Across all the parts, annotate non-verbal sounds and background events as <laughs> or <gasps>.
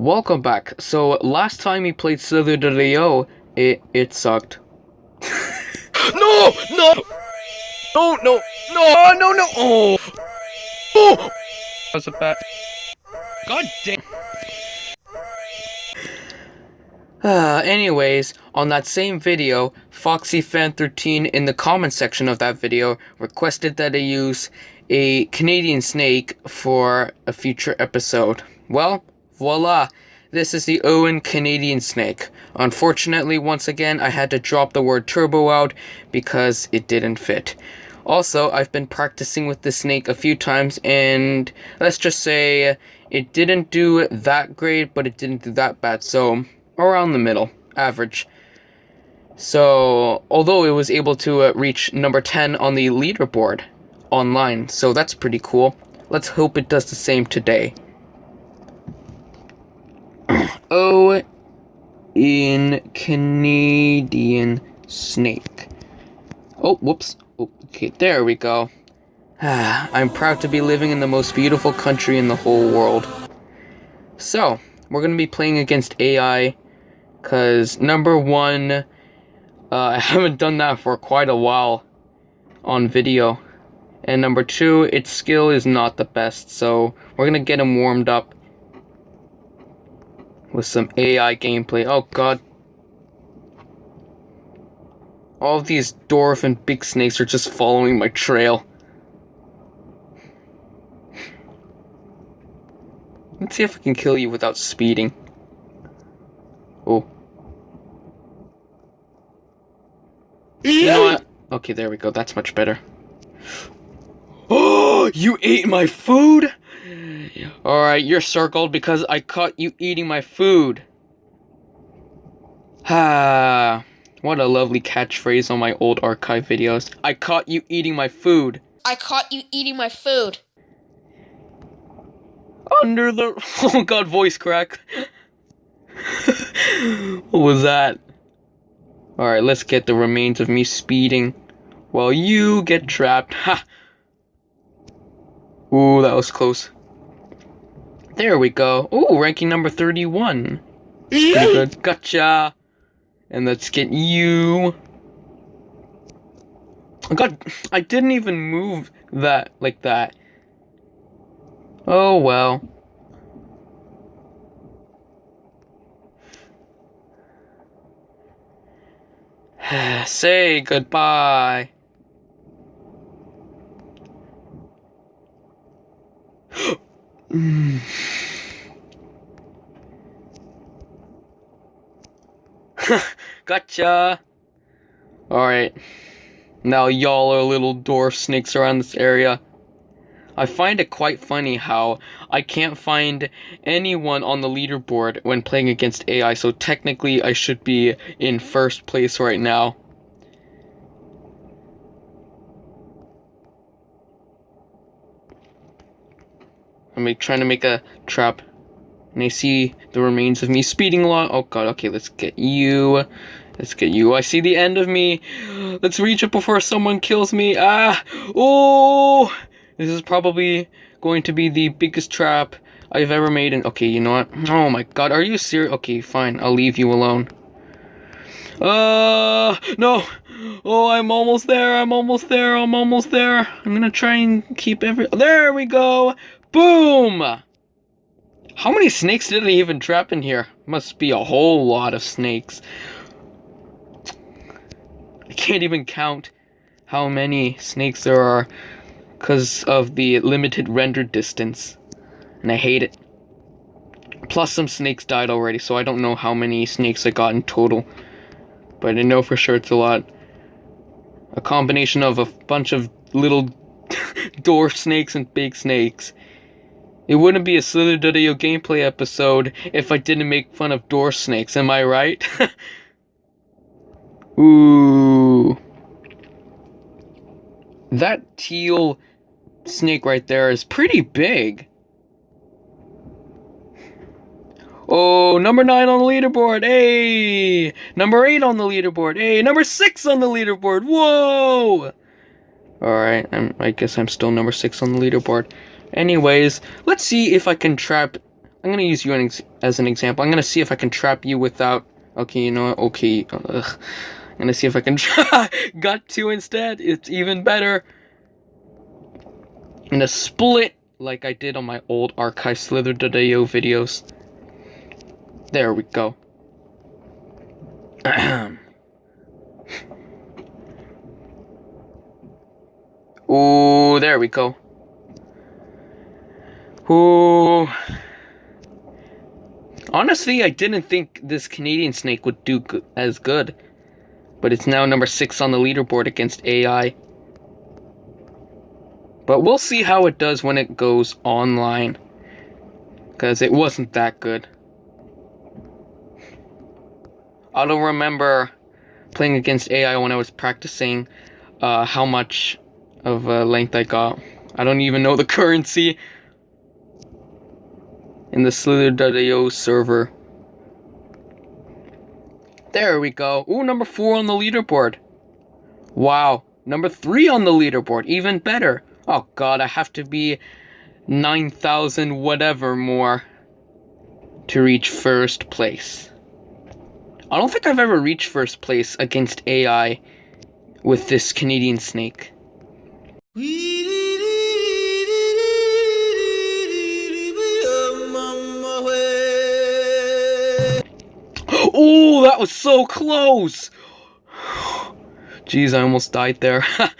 Welcome back. So last time we played Slither.io, it it sucked. <laughs> No! No! No! No! No! No! No! Oh! Oh! Was it bad? God damn! Uh, anyways, on that same video, FoxyFan13 in the comment section of that video requested that I use a Canadian snake for a future episode. Well, voila! This is the Owen Canadian snake. Unfortunately, once again, I had to drop the word turbo out because it didn't fit. Also, I've been practicing with the snake a few times, and let's just say it didn't do that great, but it didn't do that bad, so around the middle, average. So, although it was able to uh, reach number 10 on the leaderboard online, so that's pretty cool. Let's hope it does the same today. Oh, in Canadian snake. Oh, whoops. Okay, there we go. I'm proud to be living in the most beautiful country in the whole world. So, we're going to be playing against AI, because number one, uh, <laughs> I haven't done that for quite a while on video. And number two, its skill is not the best, so we're going to get him warmed up with some AI gameplay. Oh god. All these dwarf and big snakes are just following my trail. Let's see if I can kill you without speeding. Oh. You know what? Okay, there we go. That's much better. Oh, <gasps> you ate my food? Alright, you're circled because I caught you eating my food. Ah, <sighs> what a lovely catchphrase on my old archive videos. I caught you eating my food. I caught you eating my food. Under the. <laughs> Oh god, voice crack. <laughs> what was that? Alright, let's get the remains of me speeding while you get trapped. <laughs> Ha! Ooh, that was close. There we go. Ooh, ranking number 31. Pretty good. Gotcha. And let's get you. Oh god, I didn't even move that like that. Oh well. <sighs> Say goodbye. <gasps> Mm. <laughs> gotcha! Alright. Now y'all are little dwarf snakes around this area. I find it quite funny how I can't find anyone on the leaderboard when playing against AI, so technically I should be in first place right now. I'm trying to make a trap. And I see the remains of me speeding along. Oh god, okay, let's get you. Let's get you. I see the end of me. Let's reach it before someone kills me. Ah! Oh! This is probably going to be the biggest trap I've ever made. And okay, you know what? Oh my god, are you serious? Okay, fine. I'll leave you alone. Uh, no. Oh, I'm almost there. I'm almost there. I'm almost there. I'm gonna try and keep every. There we go. Boom! How many snakes did I even trap in here? Must be a whole lot of snakes. I can't even count how many snakes there are because of the limited render distance. And I hate it. Plus some snakes died already, so I don't know how many snakes I got in total. But I know for sure it's a lot. A combination of a bunch of little <laughs> door snakes and big snakes. It wouldn't be a Slither Slither.io gameplay episode if I didn't make fun of door snakes, am I right? <laughs> Ooh. That teal snake right there is pretty big. Oh, number 9 on the leaderboard. Hey! Number 8 on the leaderboard. Hey, number 6 on the leaderboard. Whoa! Alright, I guess I'm still number 6 on the leaderboard. Anyways, let's see if I can trap I'm gonna use you as an example. I'm gonna see if I can trap you without. Okay, you know what? Okay, ugh. I'm gonna see if I can. Trap <laughs> got two instead. It's even better. I'm gonna split like I did on my old archive slither.io videos. There we go. Ooh, there we go. Ooh. Honestly, I didn't think this Canadian snake would do as good. But it's now number 6 on the leaderboard against AI. But we'll see how it does when it goes online. Because it wasn't that good. I don't remember playing against AI when I was practicing uh, how much of uh, length I got. I don't even know the <laughs> currency in the Slither.io server. There we go. Ooh, number four on the leaderboard. Wow. Number three on the leaderboard. Even better. Oh god, I have to be 9,000 whatever more to reach first place. I don't think I've ever reached first place against AI with this Canadian snake. Oh, that was so close! Jeez, I almost died there. <laughs>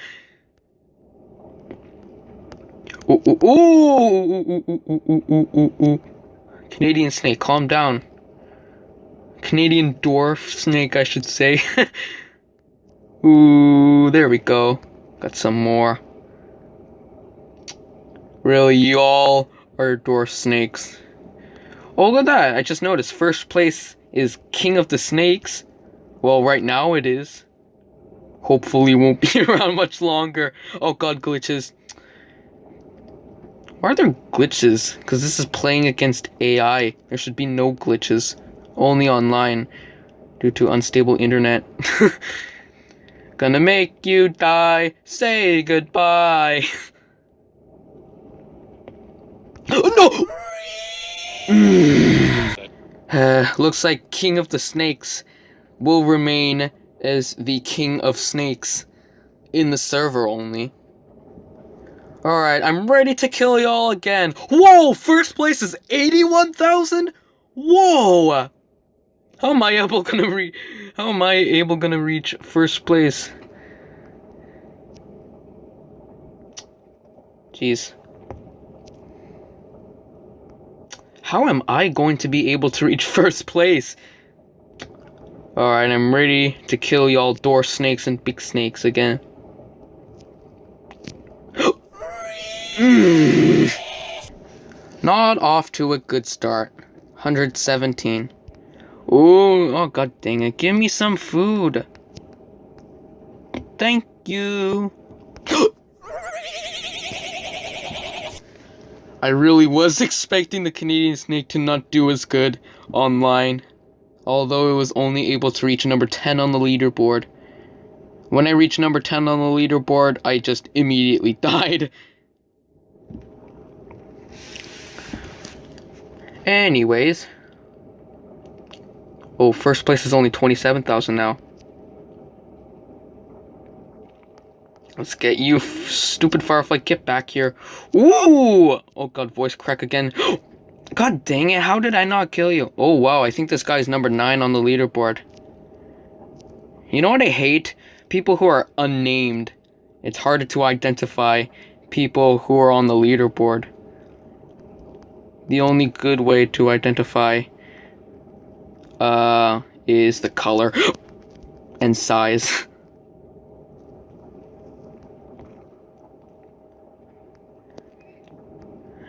ooh, ooh, ooh, Canadian snake, calm down. Canadian dwarf snake, I should say. <laughs> ooh, there we go. Got some more. Really, y'all are dwarf snakes. Oh, look at that. I just noticed. First place is King of the Snakes. Well, right now it is. Hopefully, won't be <laughs> around much longer. Oh god, glitches. Why are there glitches? Because this is playing against AI. There should be no glitches. Only online. Due to unstable internet. <laughs> Gonna make you die. Say goodbye. <laughs> <gasps> no! Uh, looks like King of the Snakes will remain as the King of Snakes in the server only. Alright, I'm ready to kill y'all again. Whoa! First place is 81,000? Whoa! How am I able gonna re- How am I able gonna reach first place? Jeez. How am I going to be able to reach <laughs> first place? Alright, I'm ready to kill y'all door snakes and big snakes again. <gasps> Not off to a good start. 117. Ooh, oh god dang it. Give me some food. Thank you. I really was <laughs> expecting the Canadian snake to not do as good online, although it was only able to reach number 10 on the leaderboard. When I reached number 10 on the leaderboard, I just immediately <laughs> died. Anyways. Oh, first place is only 27,000 now. Let's get you, stupid Firefly, get back here. Ooh! Oh god, voice crack again. <gasps> God dang it, how did I not kill you? Oh wow, I think this guy's number 9 on the leaderboard. You know what I hate? People who are unnamed. It's harder to identify people who are on the leaderboard. The only good way to identify uh is the color <gasps> and size. <laughs>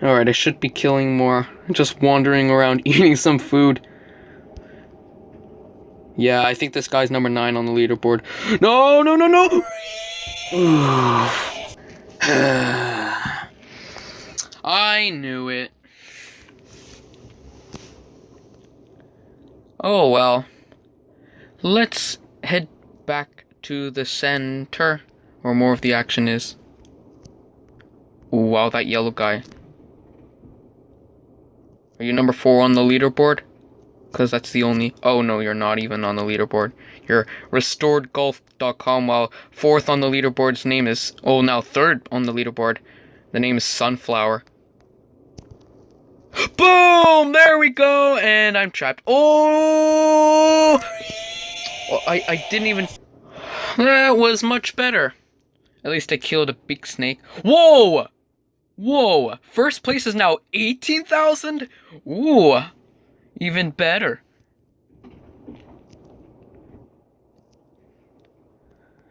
Alright, I should be killing more. Just wandering around <laughs> eating some food. Yeah, I think this guy's number 9 on the leaderboard. <gasps> No, no, no, no! <sighs> I knew it. Oh well. Let's head back to the center, where more of the action is. Ooh, wow, that yellow guy. Are you number four on the leaderboard? Because that's the only. Oh no, you're not even on the leaderboard. You're restoredgolf.com, while fourth on the leaderboard's name is. Oh, now third on the leaderboard. The name is Sunflower. <gasps> Boom! There we go! And I'm trapped. Oh! I, I didn't even. That was much better. At least I killed a big snake. Whoa! Whoa! First place is now 18,000? Ooh! Even better.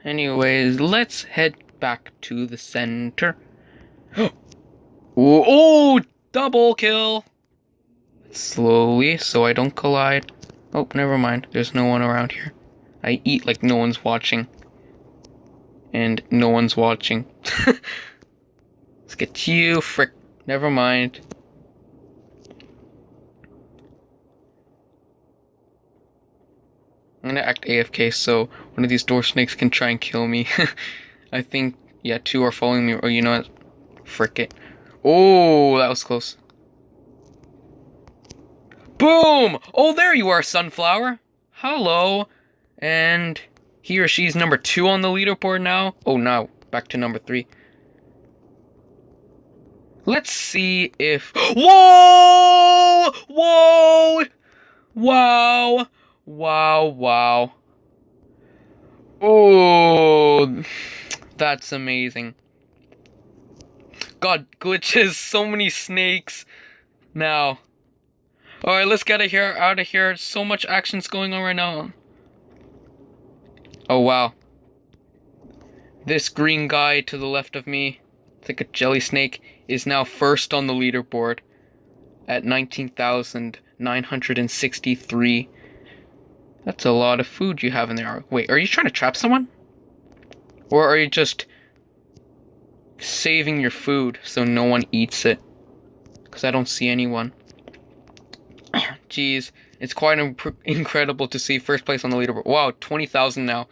Anyways, let's head back to the center. <gasps> oh, oh, double kill! Slowly, so I don't collide. Oh, never mind. There's no one around here. I eat like no one's watching. And no one's watching. <laughs> Let's get you, frick. Never mind. I'm gonna act AFK so one of these door snakes can try and kill me. <laughs> I think, yeah, two are following me. Or you know what? Frick it. Oh, that was close. Boom! Oh, there you are, Sunflower. Hello. And he or she's number two on the leaderboard now. Oh, now back to number three. Let's see if. Whoa! Whoa! Wow! Wow! Wow! Oh, that's amazing. God, glitches, <laughs> so many snakes. Now. Alright, let's get out here, out of here. So much action's going on right now. Oh, wow. This green guy to the left of me, it's like a jelly snake, is now first on the leaderboard at 19,963. That's a lot of food you have in there. Wait, are you trying to trap someone? Or are you just saving your food so no one eats it? Because I don't see anyone. <coughs> Jeez, it's quite incredible to see first place on the leaderboard. Wow, 20,000 now.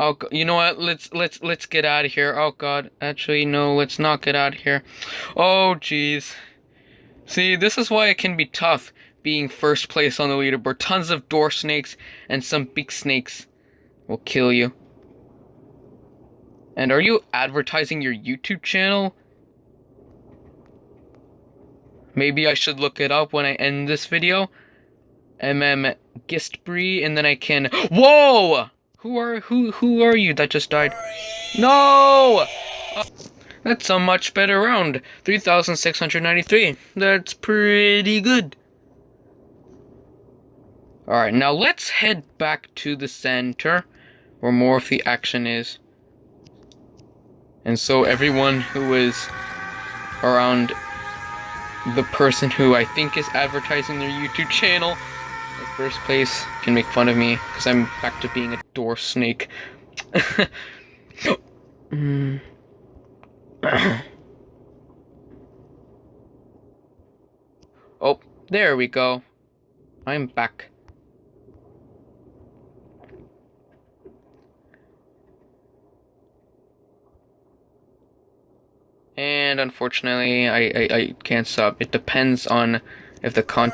Oh, you know what? Let's let's let's get out of here. Oh God, actually no, let's not get out of here. Oh jeez. See, this is why it can be tough being first place on the leaderboard. Tons of door snakes and some big snakes will kill you. And are you advertising your YouTube channel? Maybe I should look it up when I end this video. MM Gistbree, and then I can. <gasps> Whoa! Who are who who are you that just died? No! Uh, that's a much better round. 3693. That's pretty good. Alright, now let's head back to the center where more of the action is. And so everyone who is around the person who I think is advertising their YouTube channel first place can make fun of me because I'm back to being a door snake. mm. <coughs> oh, there we go. I'm back. And unfortunately, I, I, I can't stop. It depends on if the con-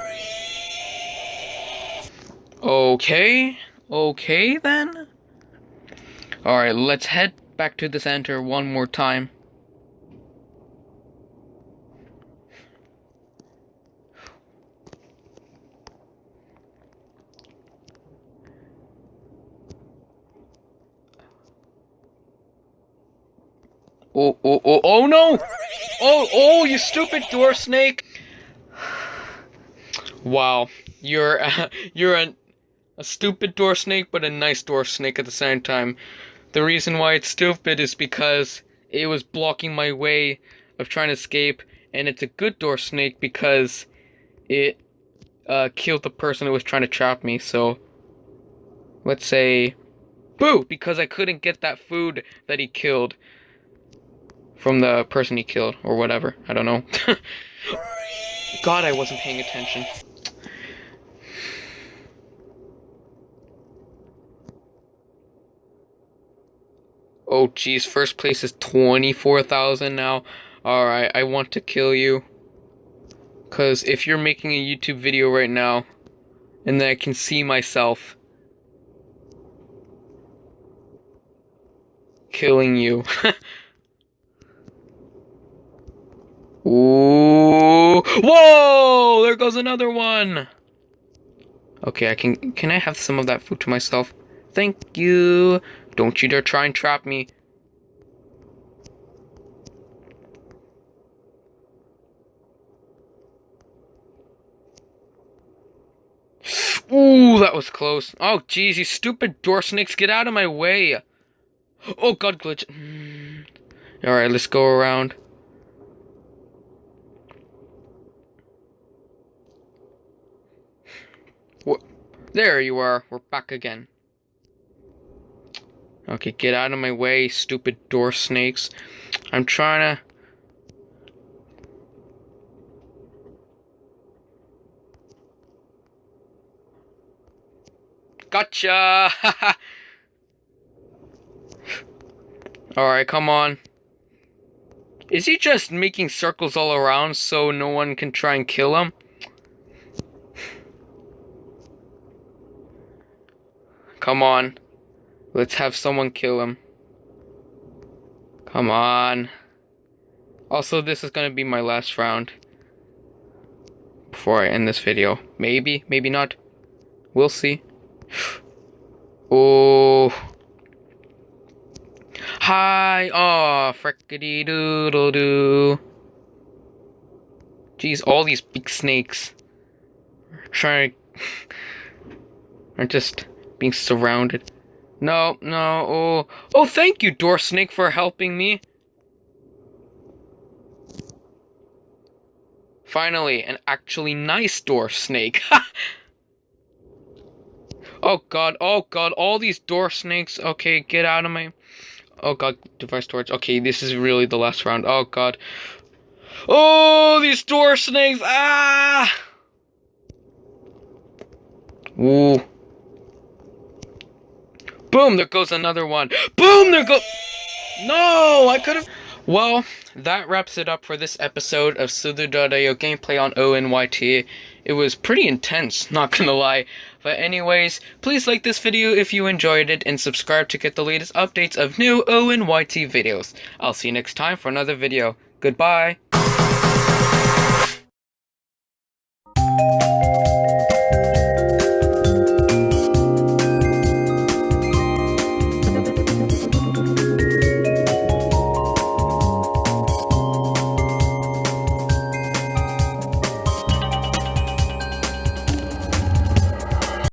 Okay, okay then. Alright, let's head back to the center one more time. Oh, oh, oh, oh no! Oh, oh, you stupid door snake! Wow, you're, uh, <laughs> you're an a stupid door snake, but a nice door snake at the same time. The reason why it's stupid is because it was blocking my way of trying to escape, and it's a good door snake because it uh, killed the person who was trying to trap me. So let's say boo because I couldn't get that food that he killed from the person he killed or whatever. I don't know. <laughs> God, I wasn't paying attention. Oh, geez, first place is 24,000 now. Alright, I want to kill you. Because if you're making a YouTube video right now, and then I can see myself killing you. <laughs> Ooh! Whoa! There goes another one! Okay, I can- can I have some of that food to myself? Thank you! Don't you dare try and trap me. Ooh, that was close. Oh, jeez, you stupid door snakes, get out of my way. Oh, God, glitch. Mm. Alright, let's go around. What? There you are. We're back again. Okay, get out of my way, stupid door snakes. I'm trying to... Gotcha! <laughs> Alright, come on. Is he just making circles all around so no one can try and kill him? <sighs> Come on. Let's have someone kill him. Come on. Also, this is gonna be my last round. Before I end this video. Maybe, maybe not. We'll see. <gasps> Oh. Hi. Oh, frickety doodle doo. Jeez, all these big snakes are trying <laughs> are just being surrounded. No, no. Oh, oh, thank you, door snake, for helping me. Finally, an actually nice door snake. <laughs> Oh god, oh god, all these door snakes. Okay, get out of my. Oh god, device storage. Okay, this is really the last round. Oh god. Oh, these door snakes. Ah! Ooh. Boom, there goes another one. Boom, there go. No, I could have. Well, that wraps it up for this episode of Slither.io gameplay on ONYT. It was pretty intense, not gonna lie. But anyways, please like this video if you enjoyed it and subscribe to get the latest updates of new ONYT videos. I'll see you next time for another video. Goodbye.